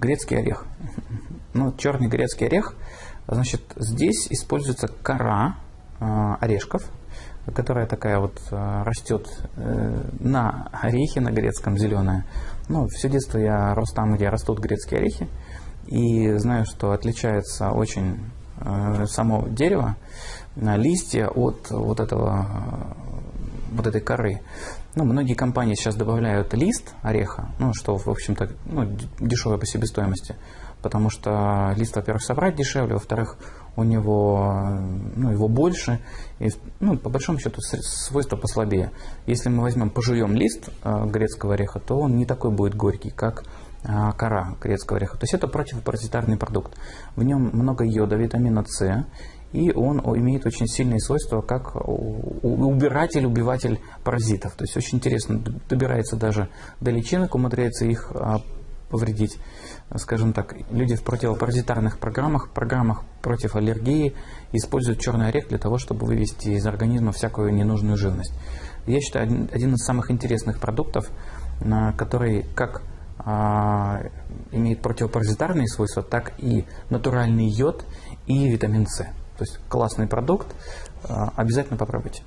грецкий орех. Ну, черный грецкий орех, значит, здесь используется кора э, орешков, которая такая вот э, растет э, на орехе, на грецком, зеленая. Ну, все детство я рос там, где растут грецкие орехи, и знаю, что отличается очень само дерево, листья от вот этого вот этой коры. Ну, многие компании сейчас добавляют лист ореха, ну, что, в общем-то, ну, дешевая по себестоимости, потому что лист, во-первых, собрать дешевле, во-вторых, у него, ну, его больше, и, ну, по большому счету свойства послабее. Если мы возьмем, пожуем лист э, грецкого ореха, то он не такой будет горький, как э, кора грецкого ореха. То есть это противопаразитарный продукт. В нем много йода, витамина С, и он имеет очень сильные свойства как убиратель, убиватель паразитов. То есть очень интересно, добирается даже до личинок, умудряется их а, повредить. Скажем так, люди в противопаразитарных программах, программах против аллергии используют черный орех для того, чтобы вывести из организма всякую ненужную живность. Я считаю, один, из самых интересных продуктов, который как а, имеет противопаразитарные свойства, так и натуральный йод и витамин С. То есть классный продукт, а, обязательно попробуйте.